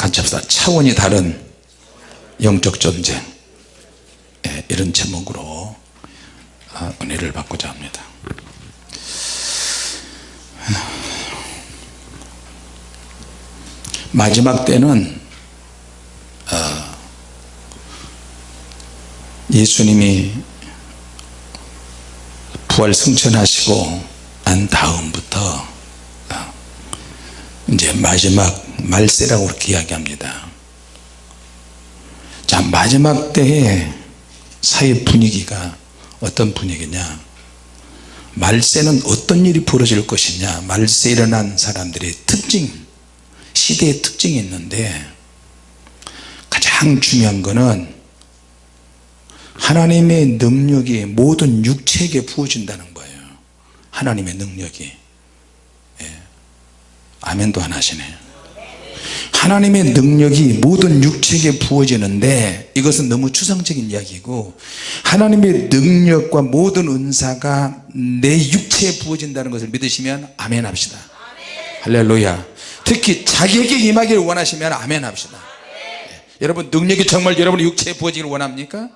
같이 합시다. 차원이 다른 영적 전쟁. 예, 이런 제목으로 아, 은혜를 받고자 합니다. 마지막 때는 어, 예수님이 부활 승천하시고 난 다음부터 어, 이제 마지막 말세라고 그렇게 이야기합니다. 자 마지막 때에 사회 분위기가 어떤 분위기냐? 말세는 어떤 일이 벌어질 것이냐? 말세 일어난 사람들의 특징 시대의 특징이 있는데 가장 중요한 것은 하나님의 능력이 모든 육체에게 부어진다는 거예요. 하나님의 능력이. 예. 아멘도 안 하시네요 하나님의 능력이 모든 육체에게 부어지는데 이것은 너무 추상적인 이야기고 하나님의 능력과 모든 은사가 내 육체에 부어진다는 것을 믿으시면 아멘 합시다 할렐루야 특히 자기에게 임하기를 원하시면 아멘 합시다 예. 여러분 능력이 정말 여러분의 육체에 부어지기를 원합니까?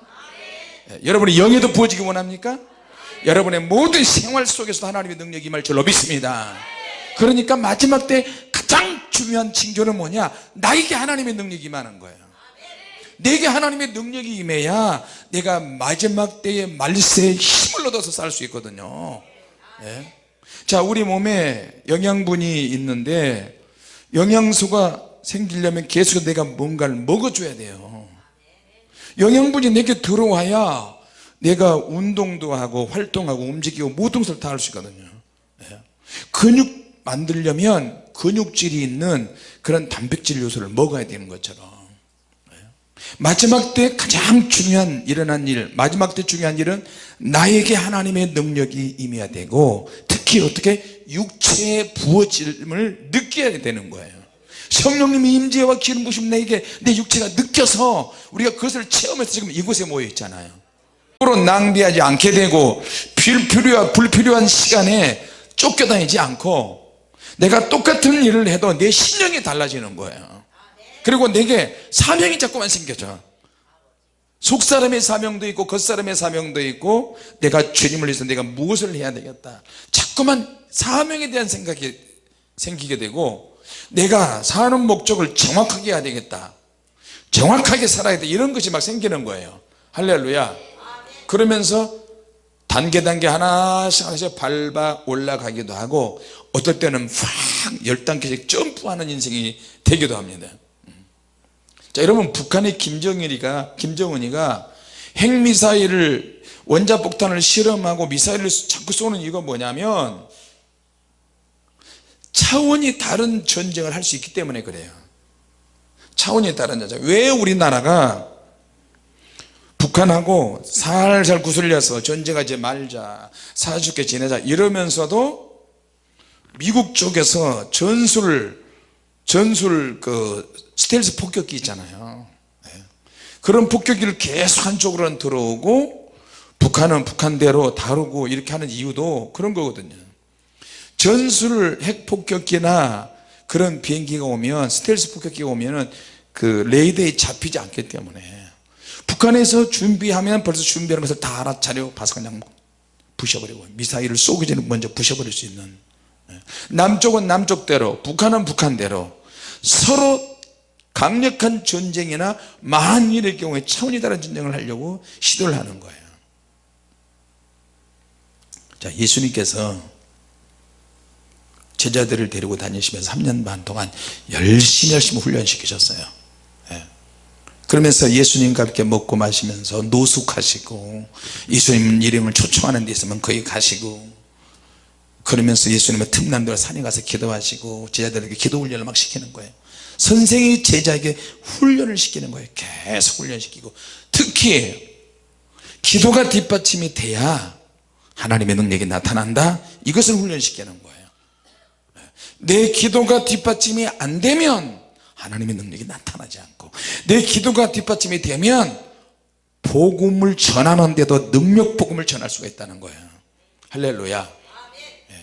예. 여러분의 영에도 부어지기 원합니까? 여러분의 모든 생활 속에서 하나님의 능력이 임할 줄로 믿습니다 그러니까 마지막 때 가장 중요한 징조는 뭐냐? 나에게 하나님의 능력이 임하는 거예요. 내게 하나님의 능력이 임해야 내가 마지막 때의 말세에 힘을 얻어서 살 수 있거든요. 예? 자 우리 몸에 영양분이 있는데 영양소가 생기려면 계속 내가 뭔가를 먹어줘야 돼요. 영양분이 내게 들어와야 내가 운동도 하고 활동하고 움직이고 모든 것을 다 할 수 있거든요. 예? 근육 만들려면 근육질이 있는 그런 단백질 요소를 먹어야 되는 것처럼. 마지막 때 가장 중요한 일어난 일 마지막 때 중요한 일은 나에게 하나님의 능력이 임해야 되고 특히 어떻게 육체의 부어짐을 느껴야 되는 거예요. 성령님의 임재와 기름 부심 내게 내 육체가 느껴서 우리가 그것을 체험해서 지금 이곳에 모여 있잖아요. 으로 낭비하지 않게 되고 불필요한 시간에 쫓겨다니지 않고 내가 똑같은 일을 해도 내 신령이 달라지는 거예요. 그리고 내게 사명이 자꾸만 생겨져. 속사람의 사명도 있고 겉사람의 사명도 있고 내가 주님을 위해서 내가 무엇을 해야 되겠다. 자꾸만 사명에 대한 생각이 생기게 되고 내가 사는 목적을 정확하게 해야 되겠다. 정확하게 살아야 돼. 이런 것이 막 생기는 거예요. 할렐루야. 그러면서 단계 단계 하나씩 하나씩 밟아 올라가기도 하고 어떨 때는 확 열단계씩 점프하는 인생이 되기도 합니다. 자 여러분 북한의 김정일이가 김정은이가 핵미사일을 원자폭탄을 실험하고 미사일을 자꾸 쏘는 이유가 뭐냐면 차원이 다른 전쟁을 할 수 있기 때문에 그래요. 차원이 다른 전쟁. 왜 우리나라가 북한하고 살살 구슬려서 전쟁하지 말자 사주게 지내자 이러면서도 미국 쪽에서 전술 전술 그 스텔스 폭격기 있잖아요 네. 그런 폭격기를 계속 한쪽으로는 들어오고 북한은 북한대로 다루고 이렇게 하는 이유도 그런 거거든요 전술 핵폭격기나 그런 비행기가 오면 스텔스 폭격기가 오면 은 그 레이더에 잡히지 않기 때문에 북한에서 준비하면 벌써 준비하는 것을 다 알아차려. 봐서 그냥 부셔버리고 미사일을 쏘기 전에 먼저 부셔버릴 수 있는. 예. 남쪽은 남쪽대로 북한은 북한대로. 서로 강력한 전쟁이나 만일의 경우에 차원이 다른 전쟁을 하려고 시도를 하는 거예요. 자 예수님께서 제자들을 데리고 다니시면서 3년 반 동안 열심히 열심히 훈련시키셨어요 그러면서 예수님과 함께 먹고 마시면서 노숙하시고 예수님 이름을 초청하는 데 있으면 거기 가시고 그러면서 예수님의 틈난데로 산에 가서 기도하시고 제자들에게 기도 훈련을 막 시키는 거예요. 선생이 제자에게 훈련을 시키는 거예요. 계속 훈련시키고. 특히 기도가 뒷받침이 돼야 하나님의 능력이 나타난다. 이것을 훈련시키는 거예요. 내 기도가 뒷받침이 안 되면 하나님의 능력이 나타나지 않고 내 기도가 뒷받침이 되면 복음을 전하는데도 능력 복음을 전할 수가 있다는 거예요 할렐루야. 예.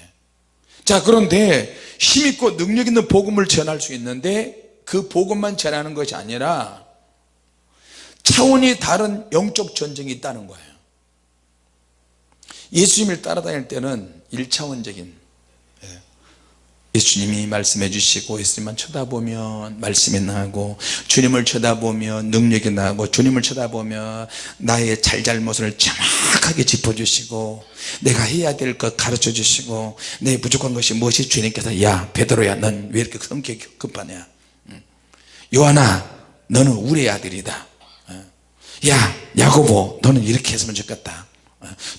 자 그런데 힘있고 능력 있는 복음을 전할 수 있는데 그 복음만 전하는 것이 아니라 차원이 다른 영적 전쟁이 있다는 거예요 예수님을 따라다닐 때는 1차원적인 예수님이 말씀해 주시고 예수님만 쳐다보면 말씀이 나고 주님을 쳐다보면 능력이 나고 주님을 쳐다보면 나의 잘잘못을 정확하게 짚어주시고 내가 해야 될 것 가르쳐 주시고 내 부족한 것이 무엇이 주님께서 야 베드로야 넌 왜 이렇게 성격이 급하냐? 요한아 너는 우리 아들이다. 야 야고보 너는 이렇게 했으면 좋겠다.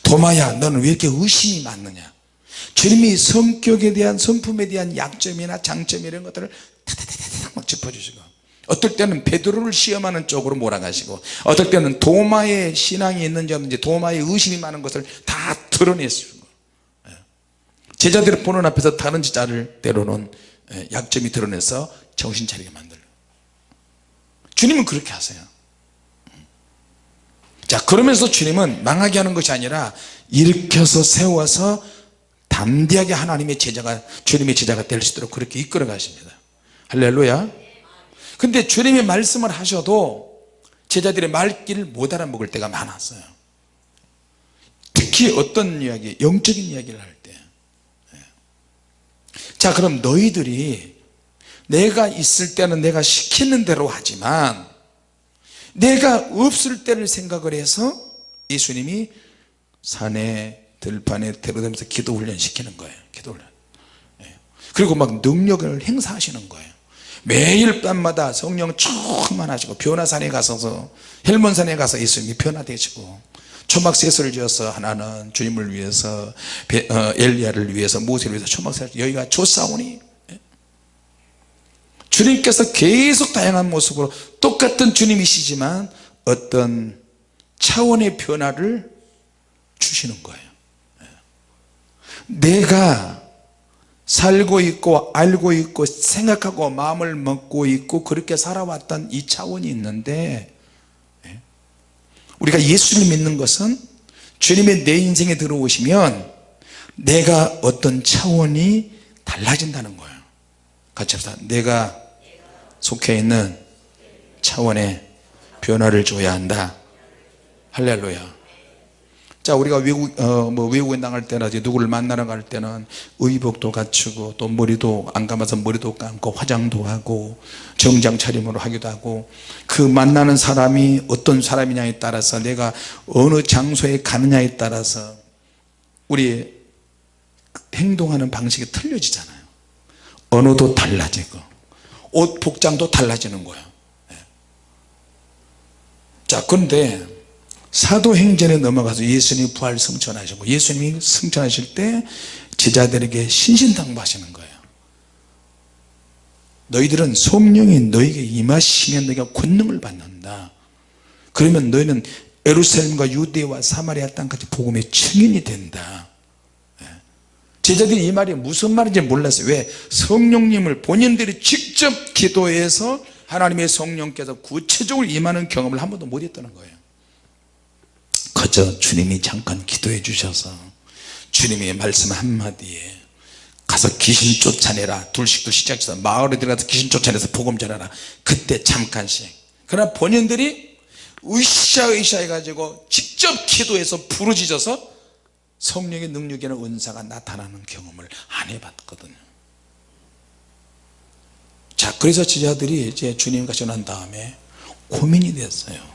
도마야 너는 왜 이렇게 의심이 많느냐 주님이 성격에 대한 성품에 대한 약점이나 장점 이런 것들을 막 짚어주시고 어떨 때는 베드로를 시험하는 쪽으로 몰아가시고 어떨 때는 도마의 신앙이 있는지 없는지 도마의 의심이 많은 것을 다 드러내시고 제자들이 보는 앞에서 다른 제자를 때로는 약점이 드러내서 정신 차리게 만들고. 주님은 그렇게 하세요. 자 그러면서 주님은 망하게 하는 것이 아니라 일으켜서 세워서 담대하게 하나님의 제자가 주님의 제자가 될 수 있도록 그렇게 이끌어 가십니다. 할렐루야. 근데 주님이 말씀을 하셔도 제자들의 말귀를 못 알아먹을 때가 많았어요. 특히 어떤 이야기 영적인 이야기를 할 때자 예. 그럼 너희들이 내가 있을 때는 내가 시키는 대로 하지만 내가 없을 때를 생각을 해서 예수님이 산에 들판에 데려다면서 기도 훈련 시키는 거예요 기도 훈련 예. 그리고 막 능력을 행사하시는 거예요 매일 밤마다 성령 충만하시고 변화산에 가서 헬몬산에 가서 예수님이 변화되시고 초막세수를 지어서 하나는 주님을 위해서 어, 엘리야를 위해서 모세를 위해서 초막세수 여기가 조사오니 예. 주님께서 계속 다양한 모습으로 똑같은 주님이시지만 어떤 차원의 변화를 주시는 거예요 내가 살고 있고 알고 있고 생각하고 마음을 먹고 있고 그렇게 살아왔던 이 차원이 있는데 예? 우리가 예수를 믿는 것은 주님의 내 인생에 들어오시면 내가 어떤 차원이 달라진다는 거예요. 같이 합시다. 내가 속해 있는 차원에 변화를 줘야 한다. 할렐루야 자 우리가 외국 어, 뭐 외국에 나갈 때나 누구를 만나러 갈 때는 의복도 갖추고 또 머리도 안 감아서 머리도 감고 화장도 하고 정장 차림으로 하기도 하고 그 만나는 사람이 어떤 사람이냐에 따라서 내가 어느 장소에 가느냐에 따라서 우리 행동하는 방식이 틀려지잖아요 언어도 달라지고 옷 복장도 달라지는 거예요 예. 자 그런데 사도행전에 넘어가서 예수님이 부활 성천하시고 예수님이 성천하실 때 제자들에게 신신당부하시는 거예요. 너희들은 성령이 너에게 임하시면 너희가 권능을 받는다. 그러면 너희는 에루살렘과 유대와 사마리아 땅까지 복음의 증인이 된다. 예. 제자들이 이 말이 무슨 말인지 몰랐어요. 왜? 성령님을 본인들이 직접 기도해서 하나님의 성령께서 구체적으로 임하는 경험을 한 번도 못 했다는 거예요 그저 주님이 잠깐 기도해 주셔서 주님의 말씀 한마디에 가서 귀신 쫓아내라. 둘씩도 시작해서 마을에 들어가서 귀신 쫓아내서 복음 전하라. 그때 잠깐씩. 그러나 본인들이 으쌰으쌰 해가지고 직접 기도해서 부르짖어서 성령의 능력이나 은사가 나타나는 경험을 안 해봤거든요. 자 그래서 지자들이 이제 주님 같이 난 다음에 고민이 됐어요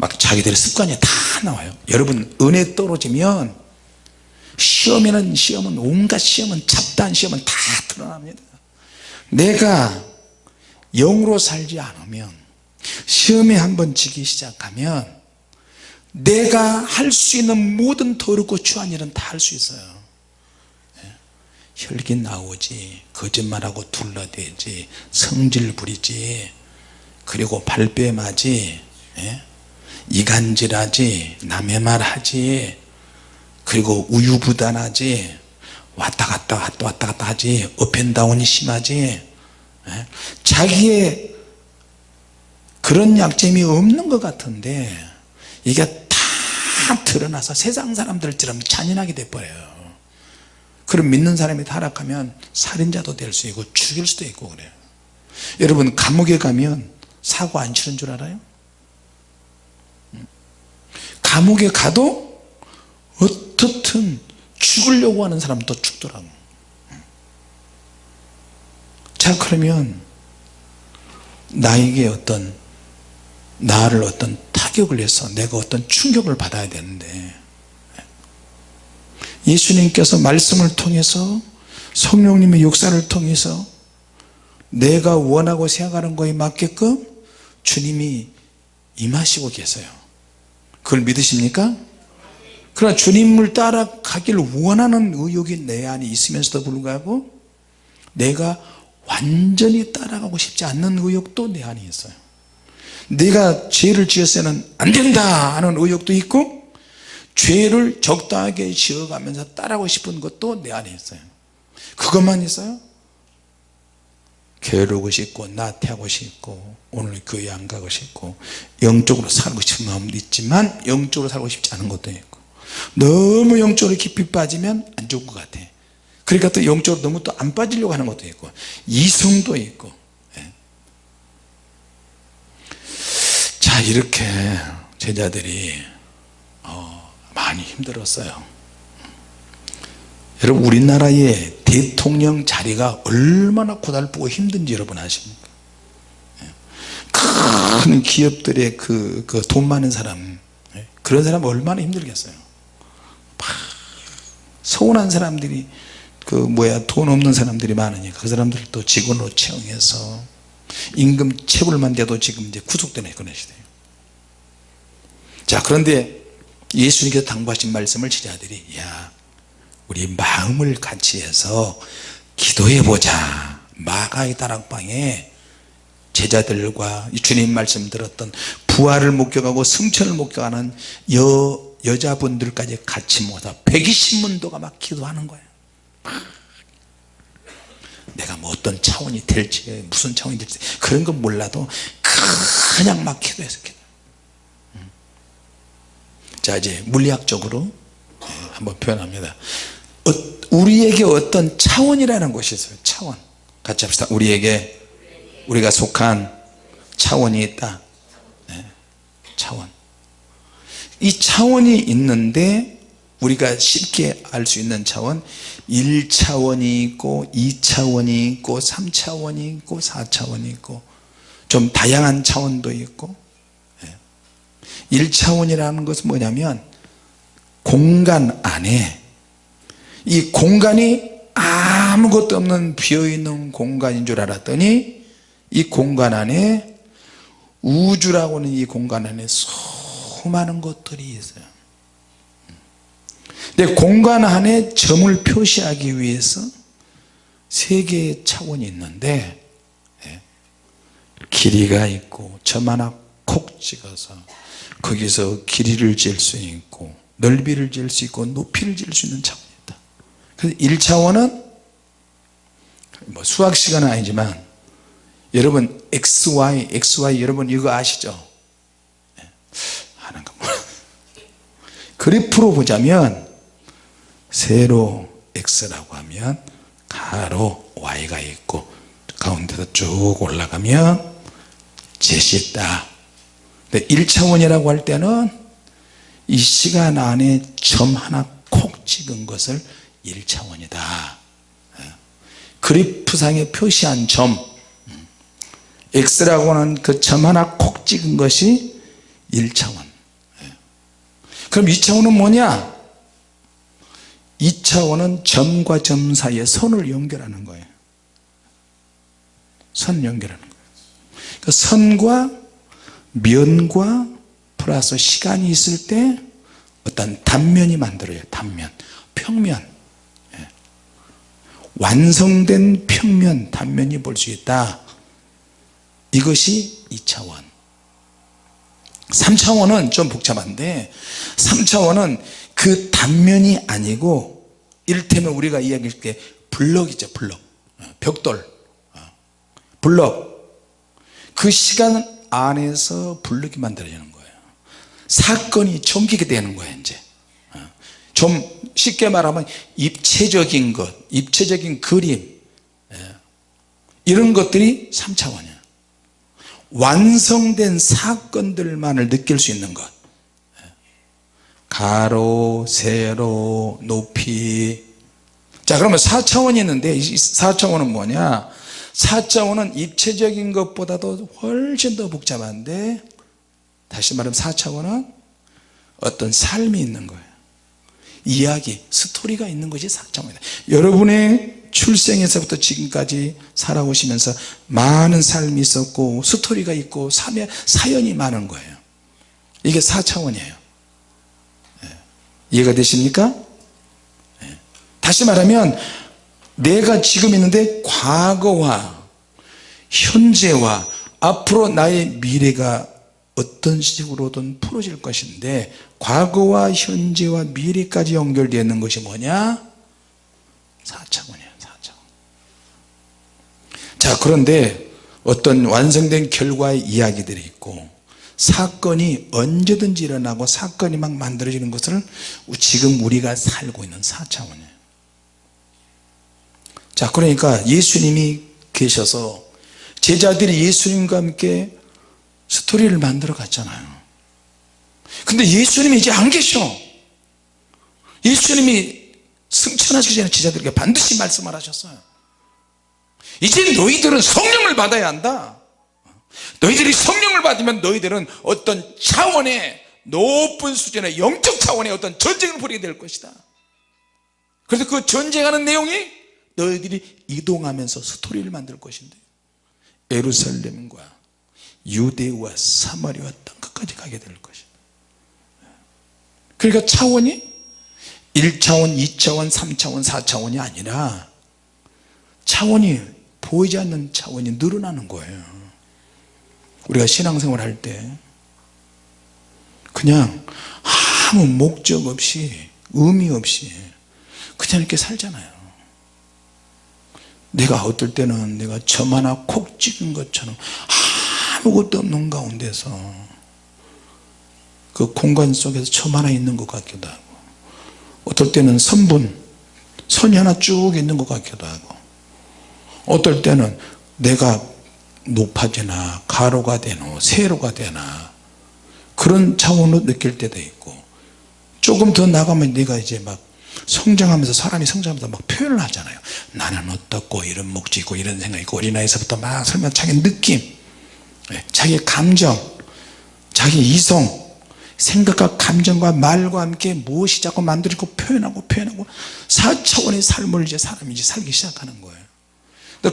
막 자기들의 습관이 다 나와요 여러분 은혜 떨어지면 시험에는 시험은 온갖 시험은 잡다한 시험은 다 드러납니다 내가 영으로 살지 않으면 시험에 한번 지기 시작하면 내가 할 수 있는 모든 더럽고 추한 일은 다 할 수 있어요 예. 혈기 나오지 거짓말하고 둘러대지 성질 부리지 그리고 발뺌하지 예? 이간질하지 남의 말 하지 그리고 우유부단하지 왔다 갔다 왔다 왔다 갔다 하지 업앤다운이 심하지 예? 자기의 그런 약점이 없는 것 같은데 이게 다 드러나서 세상 사람들처럼 잔인하게 돼버려요 그럼 믿는 사람이 타락하면 살인자도 될 수 있고 죽일 수도 있고 그래요 여러분 감옥에 가면 사고 안 치는 줄 알아요? 감옥에 가도 어떻든 죽으려고 하는 사람도 죽더라고. 자 그러면 나에게 어떤 나를 어떤 타격을 해서 내가 어떤 충격을 받아야 되는데 예수님께서 말씀을 통해서 성령님의 역사를 통해서 내가 원하고 생각하는 거에 맞게끔 주님이 임하시고 계세요 그걸 믿으십니까? 그러나 주님을 따라가기를 원하는 의욕이 내 안에 있으면서도 불구하고 내가 완전히 따라가고 싶지 않는 의욕도 내 안에 있어요 내가 죄를 지었으면 안 된다 하는 의욕도 있고 죄를 적당하게 지어가면서 따라하고 싶은 것도 내 안에 있어요 그것만 있어요? 게으르고 싶고 나태하고 싶고 오늘 교회 안 가고 싶고 영적으로 살고 싶은 마음도 있지만 영적으로 살고 싶지 않은 것도 있고 너무 영적으로 깊이 빠지면 안 좋은 것 같아 그러니까 또 영적으로 너무 또 안 빠지려고 하는 것도 있고 이성도 있고 예. 자 이렇게 제자들이 어, 많이 힘들었어요 여러분 우리나라의 대통령 자리가 얼마나 고달프고 힘든지 여러분 아십니까 예. 큰 기업들의 그, 그돈 많은 사람 예. 그런 사람 얼마나 힘들겠어요 서운한 사람들이 그 뭐야 돈 없는 사람들이 많으니까 그 사람들을 또 직원으로 채용해서 임금 체불만 돼도 지금 이제 구속되는 그런 시대예요 자 그런데 예수님께서 당부하신 말씀을 제자들이 야 우리 마음을 같이 해서 기도해 보자. 마가의 다락방에 제자들과 주님 말씀 들었던 부활을 목격하고 승천을 목격하는 여, 여자분들까지 같이 모아서 120문도가 막 기도하는 거예요 내가 뭐 어떤 차원이 될지 무슨 차원이 될지 그런 건 몰라도 그냥 막 기도해서 기도 음. 자 이제 물리학적으로 예, 한번 표현합니다. 어, 우리에게 어떤 차원이라는 것이 있어요. 차원. 같이 합시다. 우리에게 우리가 속한 차원이 있다. 네, 차원. 이 차원이 있는데 우리가 쉽게 알 수 있는 차원 1차원이 있고 2차원이 있고 3차원이 있고 4차원이 있고 좀 다양한 차원도 있고 1차원이라는 것은 뭐냐면 공간 안에 이 공간이 아무것도 없는 비어있는 공간인 줄 알았더니 이 공간 안에 우주라고 하는 이 공간 안에 수많은 것들이 있어요. 근데 공간 안에 점을 표시하기 위해서 세 개의 차원이 있는데 예, 길이가 있고 점 하나 콕 찍어서 거기서 길이를 잴 수 있고 넓이를 잴 수 있고 높이를 잴 수 있는 있다 그래서 1차원은 뭐 수학 시간은 아니지만 여러분 XY XY 여러분 이거 아시죠? 예, 하는 거 그래프로 보자면 세로 x라고 하면 가로 y가 있고 가운데서 쭉 올라가면 zet이 있다. 근데 1차원이라고 할 때는 이 시간 안에 점 하나 콕 찍은 것을 1차원이다. 그래프상에 표시한 점. x라고 하는 그 점 하나 콕 찍은 것이 1차원. 그럼 2차원은 뭐냐? 2차원은 점과 점 사이에 선을 연결하는 거예요. 선 연결하는 거예요. 그 선과 면과 플러스 시간이 있을 때 어떤 단면이 만들어요 단면. 평면. 예. 완성된 평면 단면이 볼 수 있다. 이것이 2차원. 3차원은 좀 복잡한데 3차원은 그 단면이 아니고 이를테면 우리가 이야기할 때 블럭이죠 블럭. 어, 벽돌. 어, 블럭. 그 시간 안에서 블럭이 만들어지는 거예요. 사건이 전개가 되는 거예요 이제. 어, 좀 쉽게 말하면 입체적인 것 입체적인 그림 예, 이런 것들이 3차원이에요 완성된 사건들만을 느낄 수 있는 것. 가로 세로 높이. 자 그러면 4차원이 있는데 이 4차원은 뭐냐? 4차원은 입체적인 것보다도 훨씬 더 복잡한데 다시 말하면 4차원은 어떤 삶이 있는 거예요 이야기 스토리가 있는 것이 4차원이다 여러분의 출생에서부터 지금까지 살아오시면서 많은 삶이 있었고 스토리가 있고 사연이 많은 거예요 이게 4차원이에요 이해가 되십니까? 예. 다시 말하면 내가 지금 있는데 과거와 현재와 앞으로 나의 미래가 어떤 식으로든 풀어질 것인데 과거와 현재와 미래까지 연결되어 있는 것이 뭐냐? 4차원이에요 4차원 자 그런데 어떤 완성된 결과의 이야기들이 있고 사건이 언제든지 일어나고 사건이 막 만들어지는 것을 지금 우리가 살고 있는 4차원이에요 자 그러니까 예수님이 계셔서 제자들이 예수님과 함께 스토리를 만들어 갔잖아요 근데 예수님이 이제 안 계셔. 예수님이 승천하시기 전에 제자들에게 반드시 말씀을 하셨어요. 이제 너희들은 성령을 받아야 한다. 너희들이 성령을 받으면 너희들은 어떤 차원의 높은 수준의 영적 차원의 어떤 전쟁을 벌이게 될 것이다. 그래서 그 전쟁하는 내용이 너희들이 이동하면서 스토리를 만들 것인데 예루살렘과 유대와 사마리아 땅 끝까지 가게 될 것이다 그러니까 차원이 1차원 2차원 3차원 4차원이 아니라 차원이 보이지 않는 차원이 늘어나는 거예요. 우리가 신앙생활 할 때 그냥 아무 목적 없이 의미 없이 그냥 이렇게 살잖아요. 내가 어떨 때는 내가 점 하나 콕 찍은 것처럼 아무것도 없는 가운데서 그 공간 속에서 점 하나 있는 것 같기도 하고 어떨 때는 선분 선이 하나 쭉 있는 것 같기도 하고 어떨 때는 내가 높아지나 가로가 되나 세로가 되나 그런 차원으로 느낄 때도 있고 조금 더 나가면 네가 이제 막 성장하면서 사람이 성장하면서 막 표현을 하잖아요. 나는 어떻고 이런 목적 있고 이런 생각이 있고 어린아이서부터 막 설명 자기 느낌 예, 자기 감정 자기 이성 생각과 감정과 말과 함께 무엇이 자꾸 만들고 표현하고 표현하고 4차원의 삶을 이제 사람이 이제 살기 시작하는 거예요.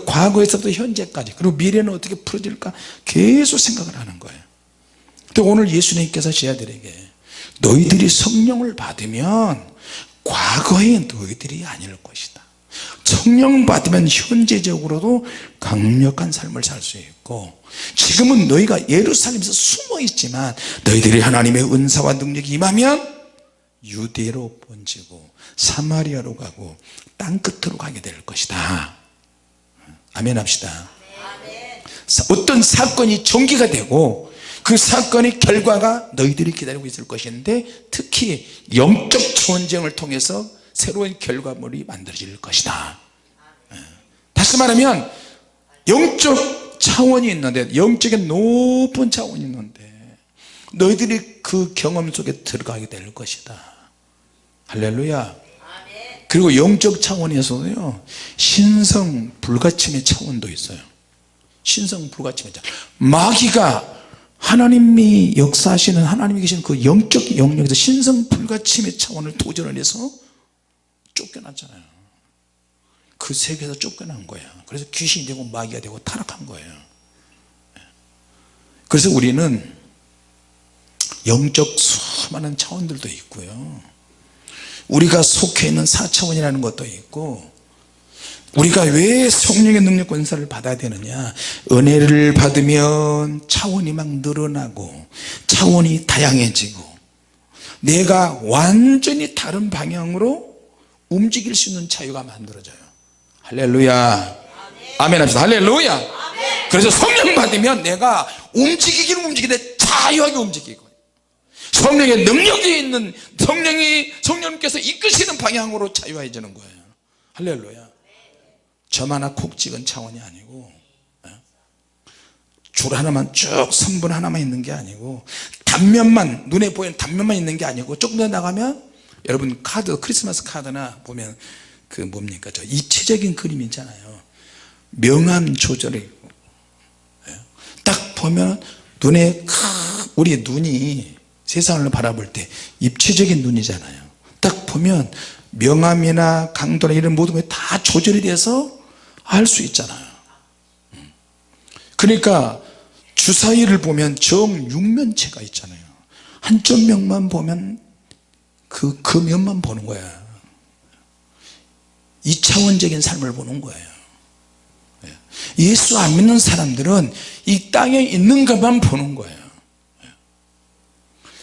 과거에서부터 현재까지 그리고 미래는 어떻게 풀어질까 계속 생각을 하는 거예요. 근데 오늘 예수님께서 제자들에게 너희들이 성령을 받으면 과거의 너희들이 아닐 것이다 성령 받으면 현재적으로도 강력한 삶을 살 수 있고 지금은 너희가 예루살렘에서 숨어 있지만 너희들이 하나님의 은사와 능력이 임하면 유대로 번지고 사마리아로 가고 땅끝으로 가게 될 것이다. 아멘 합시다. 어떤 사건이 전개가 되고 그 사건의 결과가 너희들이 기다리고 있을 것인데 특히 영적 전쟁을 통해서 새로운 결과물이 만들어질 것이다. 예. 다시 말하면 영적 차원이 있는데 영적인 높은 차원이 있는데 너희들이 그 경험 속에 들어가게 될 것이다. 할렐루야. 그리고 영적 차원에서도요 신성 불가침의 차원도 있어요. 신성 불가침의 차원 마귀가 하나님이 역사하시는 하나님이 계신 그 영적 영역에서 신성 불가침의 차원을 도전을 해서 쫓겨났잖아요. 그 세계에서 쫓겨난 거예요. 그래서 귀신이 되고 마귀가 되고 타락한 거예요. 그래서 우리는 영적 수많은 차원들도 있고요. 우리가 속해 있는 4차원이라는 것도 있고 우리가 왜 성령의 능력 권사를 받아야 되느냐? 은혜를 받으면 차원이 막 늘어나고 차원이 다양해지고 내가 완전히 다른 방향으로 움직일 수 있는 자유가 만들어져요. 할렐루야. 아멘 합시다. 할렐루야. 그래서 성령 받으면 내가 움직이기는 움직이는데 자유하게 움직이고 성령의 능력이 있는 성령이 성령님께서 이끄시는 방향으로 자유해지는 거예요. 할렐루야. 점 하나 콕 찍은 차원이 아니고 예? 줄 하나만 쭉 선분 하나만 있는 게 아니고 단면만 눈에 보이는 단면만 있는 게 아니고 조금 더 나가면 여러분 카드 크리스마스 카드나 보면 그 뭡니까? 저 입체적인 그림 있잖아요. 명암 조절이 있고 예. 딱 보면 눈에 크- 우리 눈이 세상을 바라볼 때 입체적인 눈이잖아요. 딱 보면 명암이나 강도나 이런 모든 것이 다 조절이 돼서 알 수 있잖아요. 음. 그러니까 주사위를 보면 정육면체가 있잖아요. 한쪽 면만 보면 그, 그 면만 보는 거야 2차원적인 삶을 보는 거예요 예. 예수 안 믿는 사람들은 이 땅에 있는 것만 보는 거예요 예.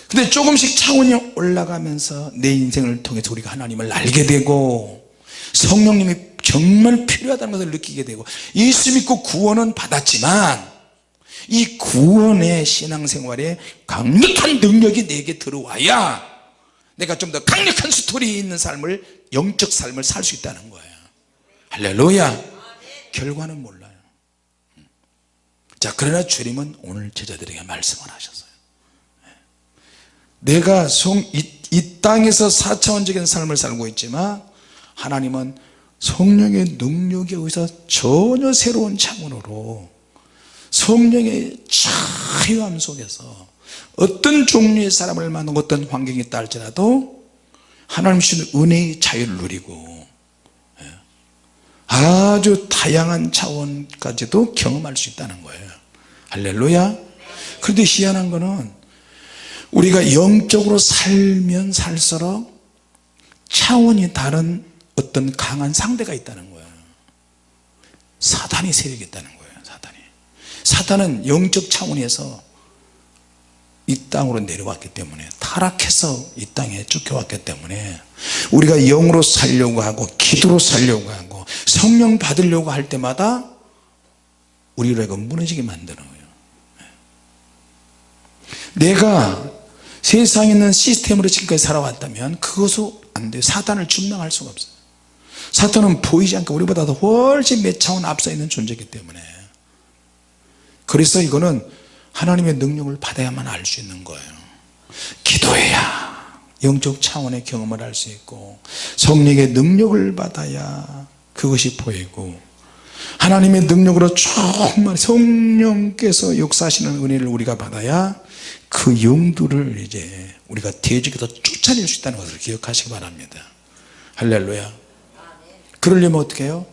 근데 조금씩 차원이 올라가면서 내 인생을 통해서 우리가 하나님을 알게 되고 성령님이 정말 필요하다는 것을 느끼게 되고 예수 믿고 구원은 받았지만 이 구원의 신앙생활에 강력한 능력이 내게 들어와야 내가 좀 더 강력한 스토리 있는 삶을 영적 삶을 살 수 있다는 거예요. 할렐루야. 결과는 몰라요. 자 그러나 주님은 오늘 제자들에게 말씀을 하셨어요. 내가 성, 이, 이 땅에서 4차원적인 삶을 살고 있지만 하나님은 성령의 능력에 의해서 전혀 새로운 차원으로 성령의 자유함 속에서 어떤 종류의 사람을 만나고 어떤 환경이 있다 할지라도 하나님 주시는 은혜의 자유를 누리고 예, 아주 다양한 차원까지도 경험할 수 있다는 거예요. 할렐루야. 그런데 희한한 거는 우리가 영적으로 살면 살수록 차원이 다른 어떤 강한 상대가 있다는 거예요. 사단이 세력이 있다는 거예요 사단이. 사단은 영적 차원에서 이 땅으로 내려왔기 때문에 타락해서 이 땅에 쫓겨왔기 때문에 우리가 영으로 살려고 하고 기도로 살려고 하고 성령 받으려고 할 때마다 우리를 무너지게 만드는 거예요. 내가 세상에 있는 시스템으로 지금까지 살아왔다면 그것은 안 돼요. 사단을 증명할 수가 없어요. 사탄은 보이지 않고 우리보다 더 훨씬 몇 차원 앞서 있는 존재이기 때문에. 그래서 이거는 하나님의 능력을 받아야만 알 수 있는 거예요. 기도해야 영적 차원의 경험을 할 수 있고 성령의 능력을 받아야 그것이 보이고 하나님의 능력으로 정말 성령께서 역사하시는 은혜를 우리가 받아야 그 영들을 이제 우리가 대적에서 쫓아낼 수 있다는 것을 기억하시기 바랍니다. 할렐루야. 그러려면 어떻게 해요?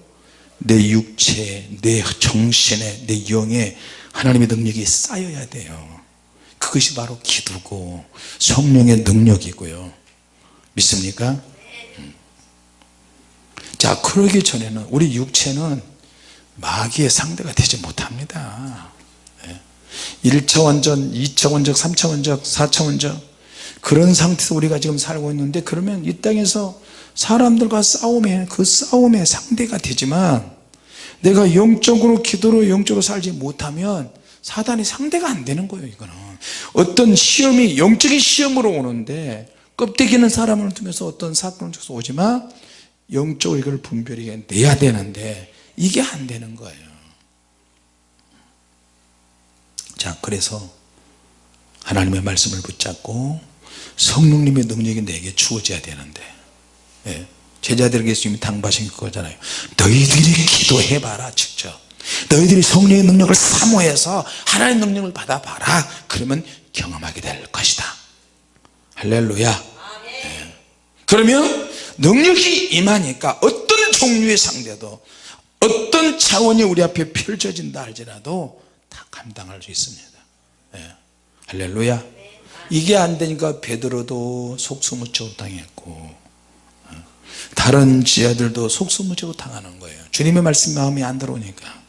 내 육체, 내 정신에, 내 영에 하나님의 능력이 쌓여야 돼요 그것이 바로 기도고 성령의 능력이고요 믿습니까? 음. 자 그러기 전에는 우리 육체는 마귀의 상대가 되지 못합니다 1차원적, 2차 원적, 3차 원적, 4차 원적 그런 상태에서 우리가 지금 살고 있는데 그러면 이 땅에서 사람들과 싸움에 그 싸움의 상대가 되지만 내가 영적으로 기도로 영적으로 살지 못하면 사단이 상대가 안 되는 거예요 이거는. 어떤 시험이 영적인 시험으로 오는데 껍데기는 사람을 통해서 어떤 사건을 통해서 오지만 영적으로 이걸 분별해 내야 되는데 이게 안 되는 거예요. 자 그래서 하나님의 말씀을 붙잡고 성령님의 능력이 내게 주어져야 되는데 예, 제자들에게 주님이 당부하신 그거잖아요 너희들이 기도해봐라 직접 너희들이 성령의 능력을 사모해서 하나님의 능력을 받아봐라 그러면 경험하게 될 것이다 할렐루야 예. 그러면 능력이 임하니까 어떤 종류의 상대도 어떤 차원이 우리 앞에 펼쳐진다 할지라도 다 감당할 수 있습니다 예. 할렐루야 이게 안 되니까 베드로도 속수무책 당했고 어. 다른 지하들도 속수무책 당하는 거예요. 주님의 말씀 마음에 안 들어오니까.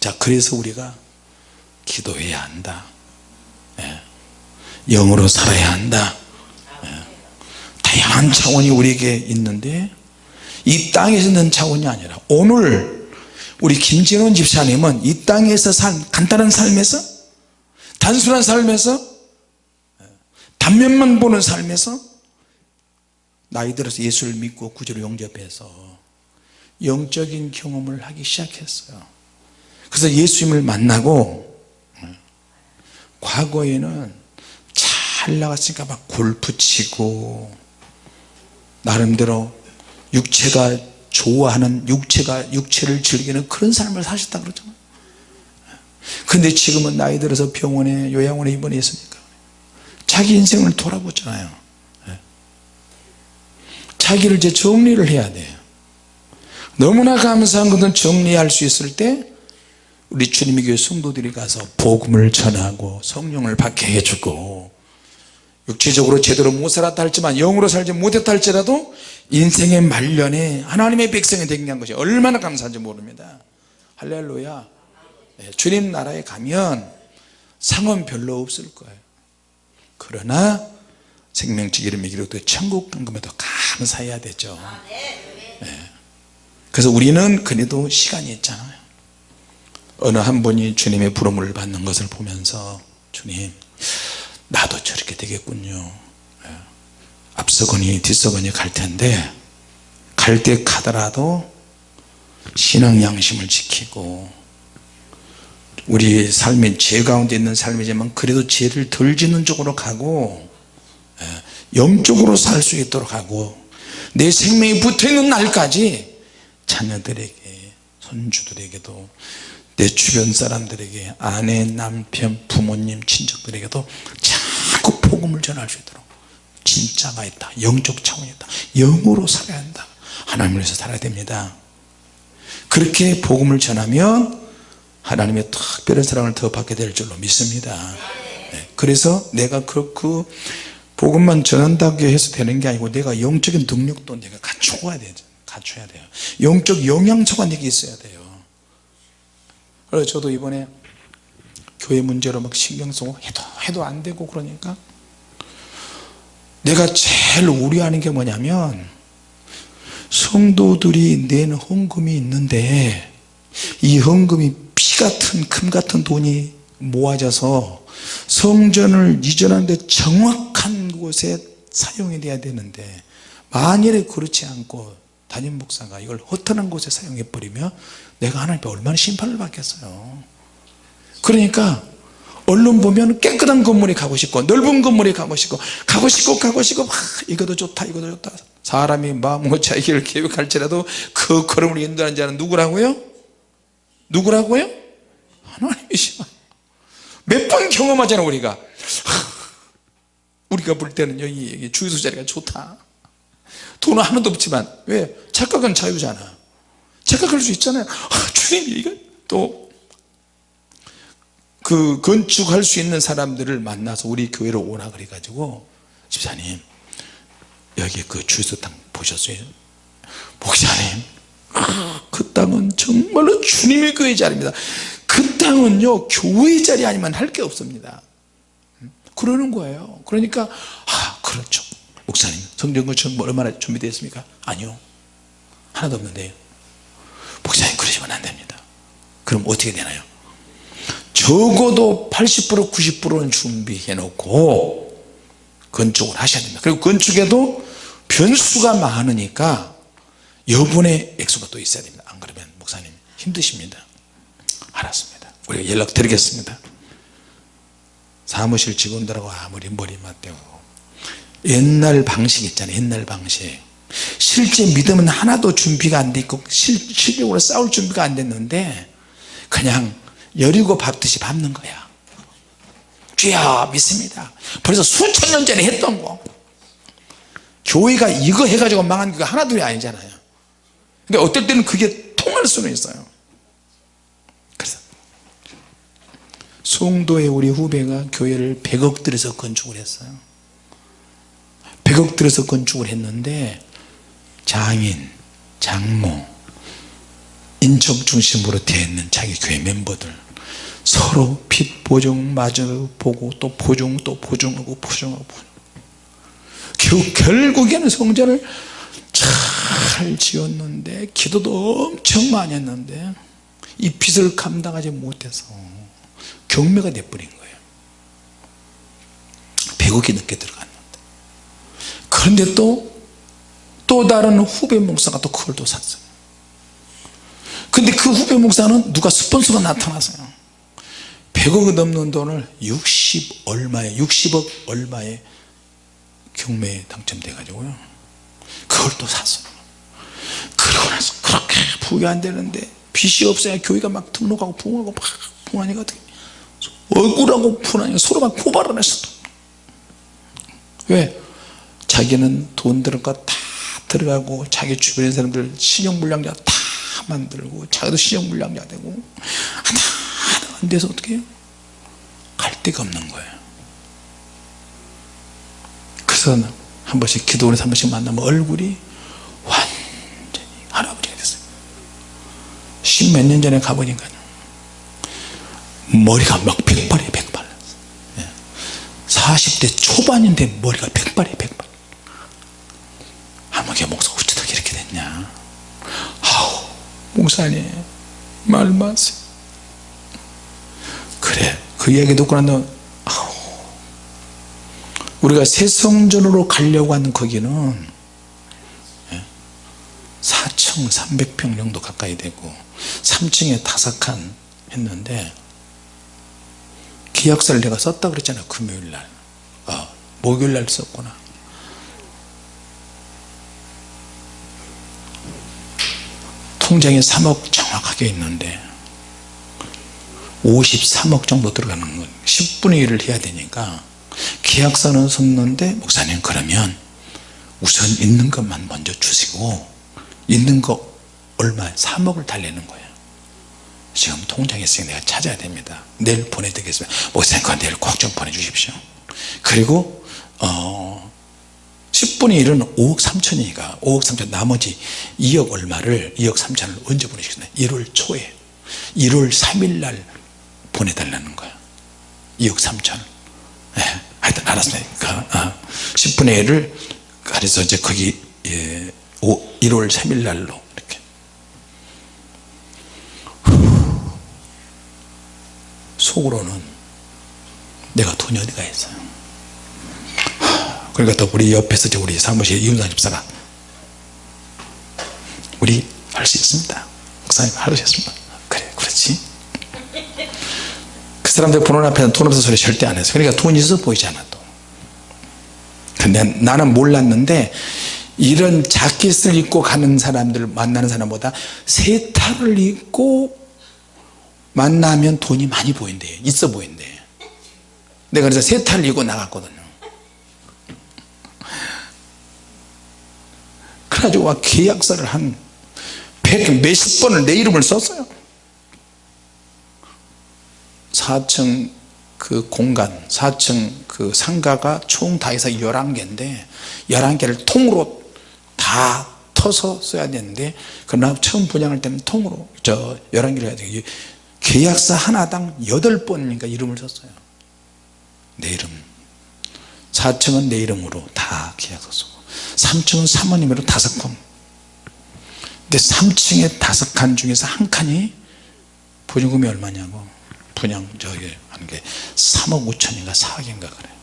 자 그래서 우리가 기도해야 한다. 예. 영으로 살아야 한다. 예. 다양한 차원이 우리에게 있는데 이 땅에서 있는 차원이 아니라 오늘 우리 김진원 집사님은 이 땅에서 산 간단한 삶에서 단순한 삶에서 단면만 보는 삶에서 나이 들어서 예수를 믿고 구주로 용접해서 영적인 경험을 하기 시작했어요 그래서 예수님을 만나고 과거에는 잘 나갔으니까 막 골프 치고 나름대로 육체가 좋아하는 육체가 육체를 즐기는 그런 삶을 사셨다 그러잖아요 근데 지금은 나이 들어서 병원에 요양원에 입원했으니까 자기 인생을 돌아보잖아요 예. 자기를 이제 정리를 해야 돼요. 너무나 감사한 것은 정리할 수 있을 때 우리 주님의 교회 성도들이 가서 복음을 전하고 성령을 받게 해주고 육체적으로 제대로 못 살았다 할지만 영으로 살지 못했다 할지라도 인생의 말년에 하나님의 백성이 되게 한 것이 얼마나 감사한지 모릅니다. 할렐루야. 네, 주님 나라에 가면 상은 별로 없을 거예요. 그러나 이름의 기록도 천국 간 것에도 감사해야 되죠 네. 그래서 우리는 그래도 시간이 있잖아요 어느 한 분이 주님의 부름을 받는 것을 보면서 주님 나도 저렇게 되겠군요 예. 앞서거니 뒤서거니 갈 텐데 갈 때 가더라도 신앙 양심을 지키고 우리 삶이 죄 가운데 있는 삶이지만 그래도 죄를 덜 짓는 쪽으로 가고 예. 영적으로 살 수 있도록 하고 내 생명이 붙어있는 날까지 자녀들에게 손주들에게도 내 주변 사람들에게 아내 남편 부모님 친척들에게도 자꾸 복음을 전할 수 있도록 진짜가 있다. 영적 차원이 있다. 영으로 살아야 한다. 하나님을 위해서 살아야 됩니다. 그렇게 복음을 전하면 하나님의 특별한 사랑을 더 받게 될 줄로 믿습니다. 네, 그래서 내가 그, 그 복음만 전한다고 해서 되는 게 아니고 내가 영적인 능력도 내가 갖춰야 되죠. 갖춰야 돼요. 영적 영양소가 내게 있어야 돼요. 그래서 저도 이번에 교회 문제로 막 신경 쓰고 해도 해도 안 되고 그러니까 내가 제일 우려하는 게 뭐냐면 성도들이 낸 헌금이 있는데 이 헌금이 피 같은 금 같은 돈이 모아져서 성전을 이전하는데 정확한 곳에 사용이 돼야 되는데 만일에 그렇지 않고 담임 목사가 이걸 허탄한 곳에 사용해 버리면 내가 하나님께 얼마나 심판을 받겠어요 그러니까 언론 보면 깨끗한 건물에 가고 싶고 넓은 건물에 가고 싶고 가고 싶고 가고 싶고 막 이것도 좋다 이것도 좋다 사람이 마음으로 자기를 계획할지라도 그 걸음을 인도하는 자는 누구라고요? 누구라고요? 하나님이시죠 몇 번 경험하잖아 우리가. 우리가 볼 때는요 이 주유소 자리가 좋다. 돈은 하나도 없지만 왜? 착각은 자유잖아. 착각할 수 있잖아요. 아, 주님 이거 또 그 건축할 수 있는 사람들을 만나서 우리 교회로 오라 그래 가지고 집사님 여기 그 주유소 땅 보셨어요? 목사님 그 땅은 정말로 주님의 교회 자리입니다 그 땅은요 교회 자리 아니면 할 게 없습니다. 그러는 거예요. 그러니까 아 그렇죠. 목사님 성경 건축 얼마나 준비되어 있습니까? 아니요. 하나도 없는데요. 목사님 그러시면 안 됩니다. 그럼 어떻게 되나요? 적어도 80% 90%는 준비해 놓고 건축을 하셔야 됩니다. 그리고 건축에도 변수가 많으니까 여분의 액수가 또 있어야 됩니다. 안 그러면 목사님 힘드십니다 알았습니다. 우리가 연락 드리겠습니다. 사무실 직원들하고 아무리 머리 맞대고. 옛날 방식 있잖아요. 옛날 방식. 실제 믿음은 하나도 준비가 안 돼 있고 실력으로 싸울 준비가 안 됐는데 그냥 여리고 밟듯이 밟는 거야. 주야 믿습니다. 벌써 수천 년 전에 했던 거. 교회가 이거 해가지고 망한 게 하나둘이 아니잖아요. 근데 어떨 때는 그게 통할 수는 있어요 그래서 송도의 우리 후배가 교회를 100억 들여서 건축을 했어요. 100억 들여서 건축을 했는데 장인, 장모, 인적 중심으로 되어 있는 자기 교회 멤버들 서로 빚 보증 마저 보고 또 보증 또 보증하고 보증하고. 결, 결국에는 성전을 잘 지었는데 기도도 엄청 많이 했는데 이 빚을 감당하지 못해서 경매가 돼버린 거예요. 100억이 넘게 들어갔는데. 그런데 또또 다른 후배 목사가 또 그걸 또 샀어요. 근데 그 후배 목사는 누가 스폰서가 나타났어요. 100억 넘는 돈을 60 얼마에 60억 얼마에 경매에 당첨돼 가지고요. 그걸 또 샀어요. 그러고 나서 그렇게 부가 안 되는데 빚이 없어야 교회가 막 등록하고 부흥하고 막 부흥하니까 어떻게 억울하고 분하니까 서로 막 했어 왜? 자기는 돈거다 들어가고 자기 주변의 사람들 신용불량자 다 만들고 자기도 신용불량자 되고 하나 하나 안 돼서 어떻게 해요? 갈 데가 없는 거예요 그래서 한 번씩 기도원에서 한 번씩 만나면 얼굴이 완전히 할아버지가 됐어요 십몇 년 전에 가보니까요 머리가 막 백발이 백발. 40대 초반인데 머리가 백발이 백발. 아무개 목사 어쩌다 이렇게 됐냐? 아우 목사님 말 마세요. 그래 그 이야기 듣고 난 다음에 아우. 우리가 새성전으로 가려고 하는 거기는 4,300평 정도 가까이 되고 3층에 다섯 칸 했는데 계약서를 내가 썼다 그랬잖아 금요일날. 아, 목요일날 썼구나. 통장에 3억 정확하게 있는데 53억 정도 들어가는 건 10분의 1을 해야 되니까 계약서는 썼는데 목사님 그러면 우선 있는 것만 먼저 주시고 있는 거 얼마? 3억을 달래는 거예요 지금 통장에 있으니 내가 찾아야 됩니다. 내일 보내드리겠습니다. 목사님 그거 내일 꼭 좀 보내주십시오. 그리고 어 10분의 1은 5억 3천이니까 5억 3천 나머지 2억 얼마를 2억 3천을 언제 보내시겠나요? 1월 초에. 1월 3일 날 보내달라는 거야. 2억 3천. 예, 하여튼 알았으니까 어, 10분의 1을 그래서 이제 거기 예, 5, 1월 3일 날로 이렇게 속으로는 내가 돈이 어디가 있어요? 그러니까 또 우리 옆에서 우리 사무실 이윤상 집사가 우리 할 수 있습니다. 목사님 하셨습니다 그래 그렇지. 그 사람들 보는 앞에는 돈 없어 소리 절대 안 했어요 그러니까 돈이 있어 보이지 않아 또. 근데 나는 몰랐는데 이런 자켓을 입고 가는 사람들 만나는 사람보다 세타를 입고 만나면 돈이 많이 보인대요 있어 보인대. 내가 그래서 세타를 입고 나갔거든요. 그래가지고 와 계약서를 한 백 몇십 번을 내 이름을 썼어요. 4층 그 공간 4층 그 상가가 총 다 해서 11개인데 11개를 통으로 다 터서 써야 되는데 그러나 처음 분양할 때는 통으로 저 11개를 해야 돼요 계약서 하나당 8번인가 이름을 썼어요. 내 이름. 4층은 내 이름으로 다 계약서 쓰고 3층은 사모님으로 다섯 건 근데 3층에 다섯 칸 중에서 한 칸이 보증금이 얼마냐고 분양 저기 하는 게 3억 5천인가 4억인가 그래요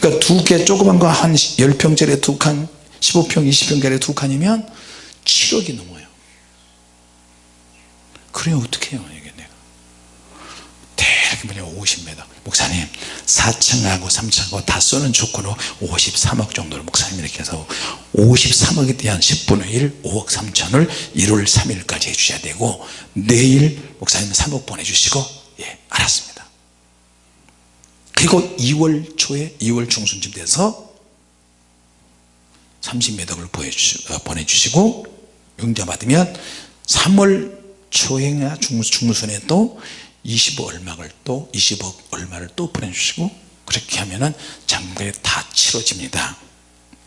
그러니까 두 개 조그만 거 한 10평짜리 두칸 15평 20평짜리 두 칸이면 7억이 넘어요. 그래 어떻게 해요 뭐냐 50m 목사님 4층하고 3층하고 다 쓰는 조건으로 53억 정도를 목사님 이렇게 해서 53억에 대한 10분의 1 5억 3천을 1월 3일까지 해주셔야 되고 내일 목사님 3억 보내주시고 예 알았습니다. 그리고 2월 초에 2월 중순쯤 돼서 30매덕을 보내주시고 용자 받으면 3월 초에나 중순에 또 20억 얼마를 또 20억 얼마를 또 보내주시고 그렇게 하면은 장부에 다 치러집니다.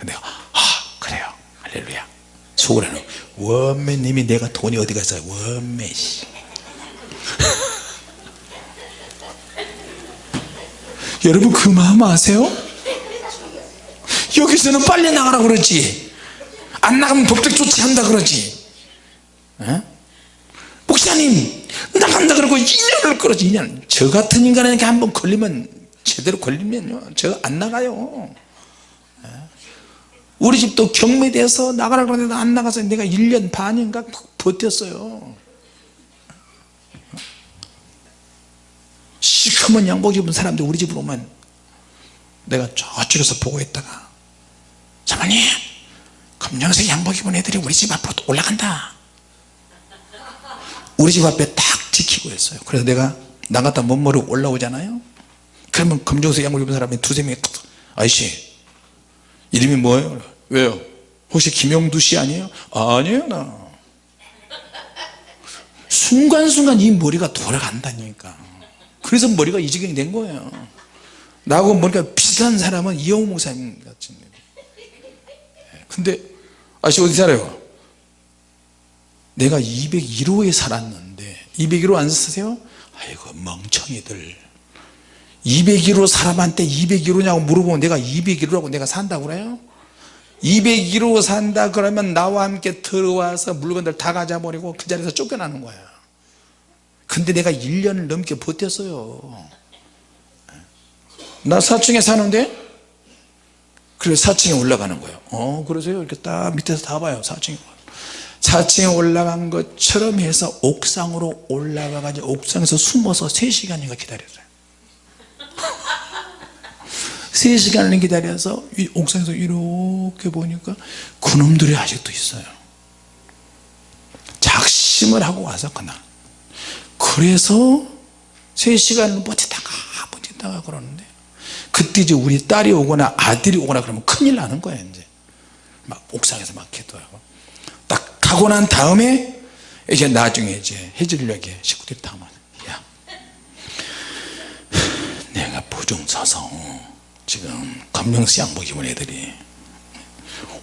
내가 아 그래요. 할렐루야. 속으로 는 원매님이 내가 돈이 어디 갔어요 원매 씨. 여러분 그 마음 아세요? 여기서는 빨리 나가라 그러지. 안 나가면 법적 조치한다 그러지. 에? 목사님 나간다 그러고 2년을 끌어지 2년 저 같은 인간에게 한번 걸리면 제대로 걸리면요. 저 안 나가요. 예. 우리 집도 경매돼서 나가라 그러는데 안 나가서 내가 1년 반인가 버텼어요. 시커먼 양복 입은 사람들 우리 집으로 오면 내가 저쪽에서 보고 있다가 사모님 검정색 양복 입은 애들이 우리 집 앞으로 올라간다. 우리 집 앞에 딱 지키고 있어요 그래서 내가 나갔다 못 모르고 올라오잖아요 그러면 검정색 양복 입은 사람이 두세 명이 탁, 아저씨 이름이 뭐예요? 왜요? 혹시 김영두 씨 아니에요? 아니에요 나 순간순간 이 머리가 돌아간다니까 그래서 머리가 이 지경이 된 거예요 나하고 머리가 비슷한 사람은 이영호 목사님 같은 근데 아저씨 어디 살아요? 내가 201호에 살았는데 201호 안 사세요? 아이고 멍청이들. 201호 사람한테 201호냐고 물어보면 내가 201호라고 내가 산다고 그래요? 201호 산다 그러면 나와 함께 들어와서 물건들 다 가져버리고 그 자리에서 쫓겨나는 거야. 근데 내가 1년을 넘게 버텼어요. 나 4층에 사는데? 그래 4층에 올라가는 거예요. 어 그러세요? 이렇게 딱 밑에서 다 봐요 4층에 4층에 올라간 것처럼 해서 옥상으로 올라가 가지고 옥상에서 숨어서 3시간인가 기다렸어요. 3시간을 기다려서 이 옥상에서 이렇게 보니까 그놈들이 아직도 있어요. 작심을 하고 와서 그날. 그래서 3시간을 버티다가 버티다가 그러는데 그때 이제 우리 딸이 오거나 아들이 오거나 그러면 큰일 나는 거예요 이제. 막 옥상에서 막 기도하고 딱 가고 난 다음에 이제 나중에 이제 해질녘에 식구들이 다 오면 야 내가 부중 서서 지금 검정색 양복 입은 애들이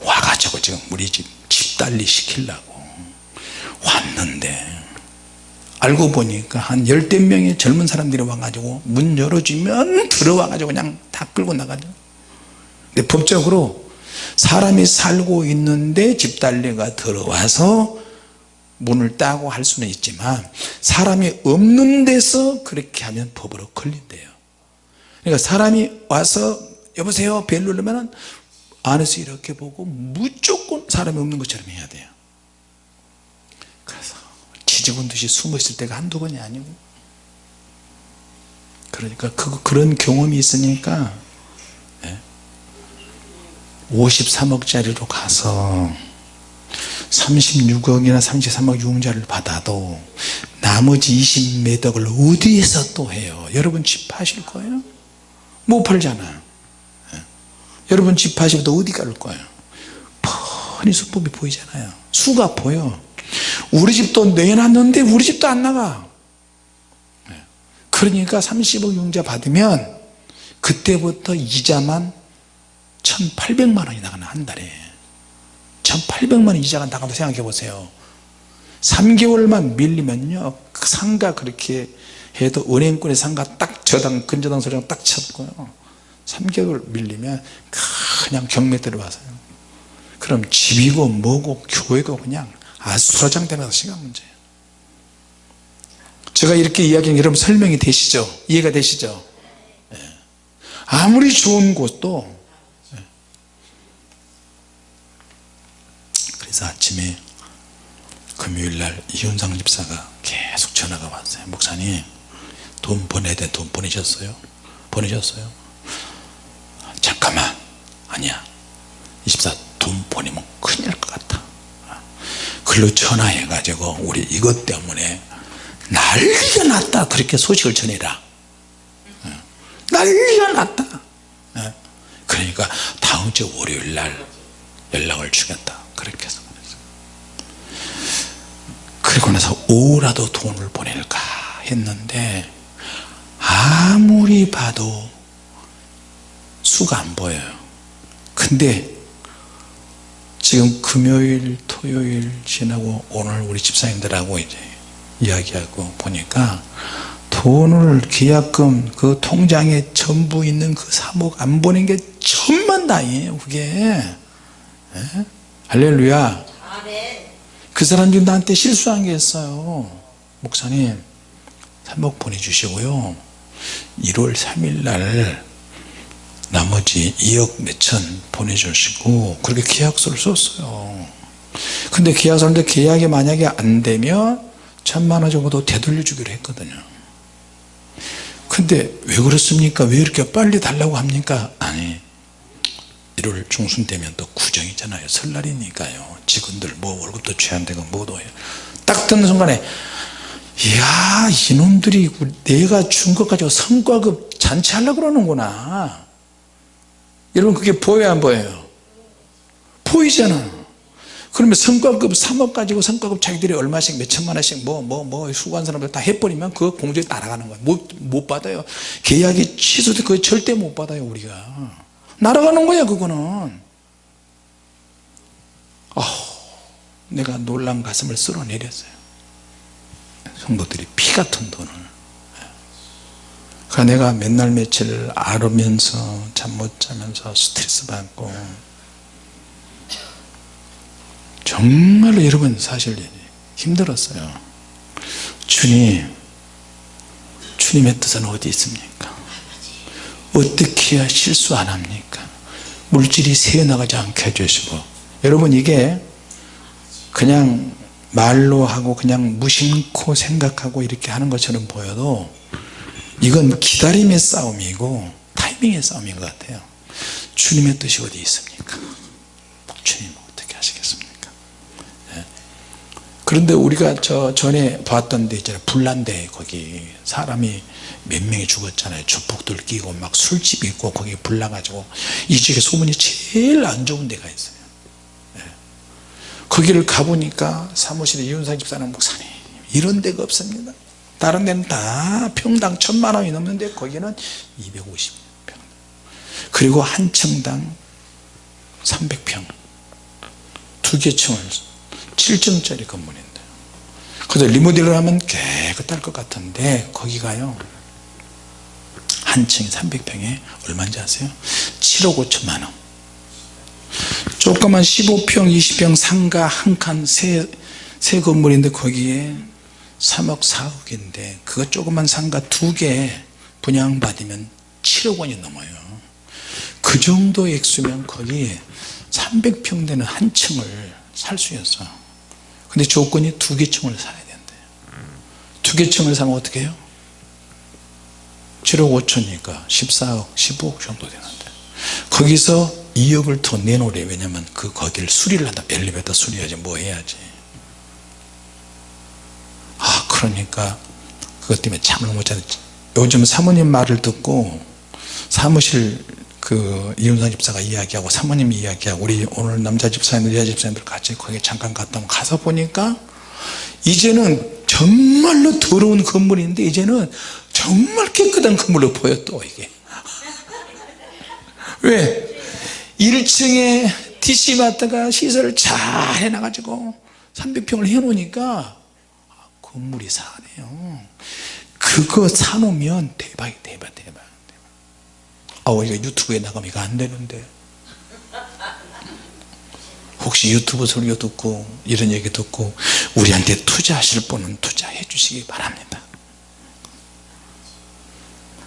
와가지고 지금 우리 집 집달리 시키려고 왔는데 알고 보니까 한 열댓 명의 젊은 사람들이 와가지고 문 열어주면 들어와가지고 그냥 다 끌고 나가죠. 근데 법적으로 사람이 살고 있는데 집달리가 들어와서 문을 따고 할 수는 있지만 사람이 없는 데서 그렇게 하면 법으로 걸린대요. 그러니까 사람이 와서 여보세요 벨 누르면 안에서 이렇게 보고 무조건 사람이 없는 것처럼 해야 돼요. 그래서 지지군 듯이 숨어 있을 때가 한두 번이 아니고. 그러니까 그, 그런 경험이 있으니까 53억짜리로 가서 36억이나 33억 융자를 받아도 나머지 20매덕을 어디에서 또 해요 여러분 집 파실 거예요? 못 팔잖아요 예. 여러분 집 파시면 어디 갈 거예요 뻔히 수법이 보이잖아요 수가 보여 우리 집도 내놨는데 우리 집도 안 나가 예. 그러니까 30억 융자 받으면 그때부터 이자만 1800만 원이 나가는 한 달에. 1800만 원 이자가 나간다 생각해 보세요. 3개월만 밀리면요 그 상가 그렇게 해도 은행권의 상가 딱 저당 근저당 소리랑 딱 쳤고요. 3개월 밀리면 그냥 경매 들어와서요. 그럼 집이고 뭐고 교회도 그냥 아수라장 되면서 시간 문제예요. 제가 이렇게 이야기하면 여러분 설명이 되시죠? 이해가 되시죠? 예. 아무리 좋은 곳도 예. 그래서 아침에 금요일날 이윤상 집사가 계속 전화가 왔어요. 목사님 돈 보내야 돼 돈 보내셨어요? 보내셨어요? 잠깐만. 아니야. 이 집사 돈 보내면 큰일 날 것 같아. 글로 전화해 가지고 우리 이것 때문에 난리가 났다. 그렇게 소식을 전해라. 난리가 났다. 그러니까 다음 주 월요일 날 연락을 주겠다. 그렇게 해서 그리고 나서 오라도 돈을 보낼까 했는데 아무리 봐도 수가 안 보여요. 근데 지금 금요일 토요일 지나고 오늘 우리 집사님들하고 이제 이야기하고 보니까 돈을 계약금 그 통장에 전부 있는 그 3억 안 보낸 게 천만다행이에요 그게. 에? 할렐루야 그 사람들이 나한테 실수한 게 있어요. 목사님 3억 보내주시고요. 1월 3일 날 나머지 2억 몇천 보내주시고 그렇게 계약서를 썼어요. 근데 계약서인데 계약이 만약에 안 되면 천만원 정도 되돌려 주기로 했거든요. 근데 왜 그렇습니까? 왜 이렇게 빨리 달라고 합니까? 아니 1월 중순 되면 또 구정이잖아요. 설날이니까요. 직원들 뭐 월급도 취한되고 뭐도 딱 듣는 순간에 이야 이놈들이 내가 준 것 가지고 성과급 잔치하려고 그러는구나. 여러분 그게 보여요 안 보여요? 보이잖아. 그러면 성과급 3억 가지고 성과급 자기들이 얼마씩 몇 천만 원씩 뭐 뭐 뭐 수고한 사람들 다 해버리면 그 공정이 따라가는 거야. 못, 못 받아요. 계약이 취소돼 그거 절대 못 받아요 우리가 날아가는 거야 그거는. 아 내가 놀란 가슴을 쓸어내렸어요. 성도들이 피 같은 돈을. 그 내가 맨날 며칠 앓으면서 잠 못 자면서 스트레스 받고. 정말로 여러분 사실 힘들었어요. 주님 주님의 뜻은 어디 있습니까? 어떻게 실수 안 합니까? 물질이 새어나가지 않게 해주시고. 여러분 이게 그냥 말로 하고 그냥 무심코 생각하고 이렇게 하는 것처럼 보여도 이건 기다림의 싸움이고 타이밍의 싸움인 것 같아요. 주님의 뜻이 어디 있습니까? 주님 어떻게 하시겠습니까? 예. 그런데 우리가 저 전에 봤던 데 있잖아요. 불난데 거기 사람이 몇 명이 죽었잖아요. 주폭들 끼고 막 술집 있고 거기 불나가지고 이 지역에 소문이 제일 안 좋은 데가 있어요. 예. 거기를 가보니까 사무실에 이윤상 집사님 목사님 이런 데가 없습니다. 다른 데는 다 평당 천만 원이 넘는데 거기는 250평. 그리고 한 층당 300평. 두 개 층을 7층짜리 건물인데. 그래서 리모델을 하면 깨끗할 것 같은데 거기가요 한 층에 300평에 얼마인지 아세요? 7억 5천만 원. 조그만 15평 20평 상가 한칸새 새 건물인데 거기에 3억 4억인데 그거 조그만 상가 두 개 분양받으면 7억 원이 넘어요. 그 정도 액수면 거기 300평 되는 한 층을 살 수 있어 근데 조건이 두 개 층을 사야 된대. 두개 층을 사면 어떻게 해요? 7억 5천이니까 14억 15억 정도 되는데. 거기서 2억을 더 내놓으래. 왜냐면 그 거기를 수리를 한다. 엘리베이터 수리해야지 뭐 해야지. 아 그러니까 그것 때문에 잠을 못 자는 요즘 사모님 말을 듣고 사무실 그 이윤상 집사가 이야기하고 사모님이 이야기하고 우리 오늘 남자 집사님들 여자 집사님들 같이 거기 잠깐 갔다 가서 보니까 이제는 정말로 더러운 건물인데 이제는 정말 깨끗한 건물로 보여 또 이게. 왜? 1층에 DC마트가 시설을 잘 해놔가지고 300평을 해놓으니까 건물이 사네요. 그거 사놓으면 대박이 대박 대박 아 우리가 유튜브에 나가면 이거 안 되는데. 혹시 유튜브 설교 듣고 이런 얘기 듣고 우리한테 투자하실 분은 투자해 주시기 바랍니다.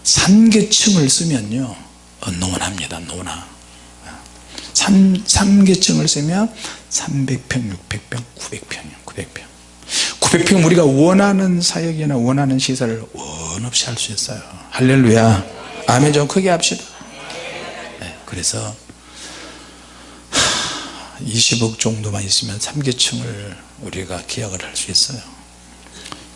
삼계층을 쓰면요. 어, 노원합니다 노나. 3, 3계층을 쓰면 300평 600평 900평 900평. 900평 우리가 원하는 사역이나 원하는 시설을 원 없이 할 수 있어요. 할렐루야. 아멘 좀 크게 합시다. 네, 그래서 20억 정도만 있으면 3계층을 우리가 계약을 할 수 있어요.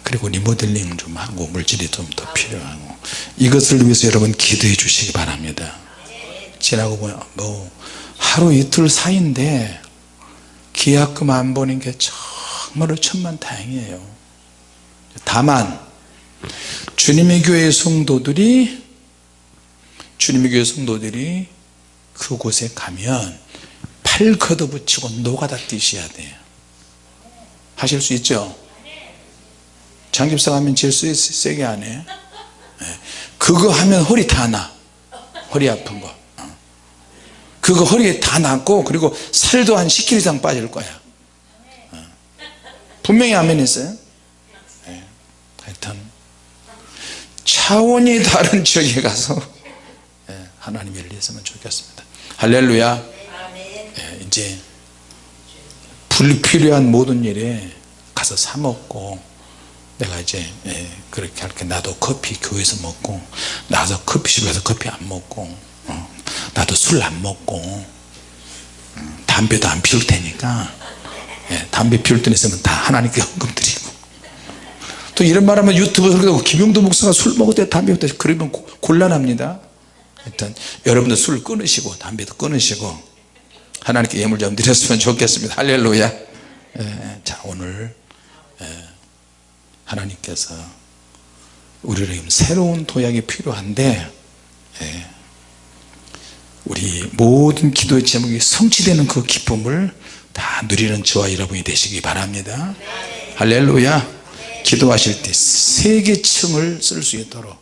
그리고 리모델링 좀 하고 물질이 좀 더 필요하고 이것을 위해서 여러분 기도해 주시기 바랍니다. 지나고 보면 뭐 하루 이틀 사이인데 계약금 안 보는 게 정말로 천만 다행이에요. 다만 주님의 교회 성도들이 주님의 교회 성도들이 그곳에 가면 팔 걷어붙이고 노가다 뛰셔야 돼요. 하실 수 있죠? 장집사 가면 세, 세게 하네. 그거 하면 허리 다나. 허리 아픈 거. 그거 허리에 다 남고 그리고 살도 한 10kg 이상 빠질 거야. 분명히 아멘 했어요? 네. 하여튼 차원이 다른 지역에 가서 네, 하나님 일 했으면 좋겠습니다 할렐루야. 네, 이제 불필요한 모든 일에 가서 사 먹고 내가 이제 예, 그렇게 할게. 나도 커피 교회에서 먹고 나도 커피숍에서 커피 안 먹고 어, 나도 술 안 먹고 음, 담배도 안 피울 테니까 예, 담배 피울 돈 있으면 다 하나님께 헌금 드리고. 또 이런 말하면 유튜브에서 그러고 김용도 목사가 술 먹을 때 담배 피울 때 그러면 고- 곤란합니다 일단 여러분들 술 끊으시고 담배도 끊으시고 하나님께 예물 좀 드렸으면 좋겠습니다. 할렐루야. 예, 자 오늘 예, 하나님께서 우리를 새로운 도약이 필요한데 예, 우리 모든 기도의 제목이 성취되는 그 기쁨을 다 누리는 저와 여러분이 되시기 바랍니다. 할렐루야. 기도하실 때 세 개 층을 쓸 수 있도록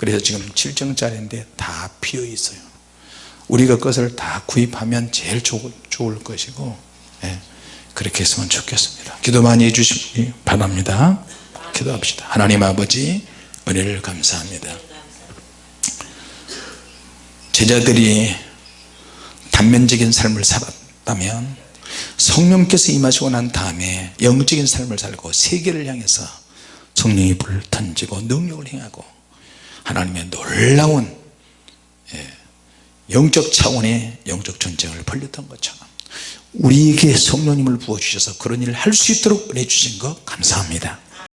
그래서 지금 7층짜리인데 다 비어 있어요. 우리가 그것을 다 구입하면 제일 좋, 좋을 것이고 예, 그렇게 했으면 좋겠습니다. 기도 많이 해주시기 바랍니다. 기도합시다. 하나님 아버지 은혜를 감사합니다. 제자들이 단면적인 삶을 살았다면 성령께서 임하시고 난 다음에 영적인 삶을 살고 세계를 향해서 성령이 불을 던지고 능력을 행하고 하나님의 놀라운 예, 영적 차원의 영적 전쟁을 벌렸던 것처럼 우리에게 성령님을 부어주셔서 그런 일을 할 수 있도록 은혜 주신 것 감사합니다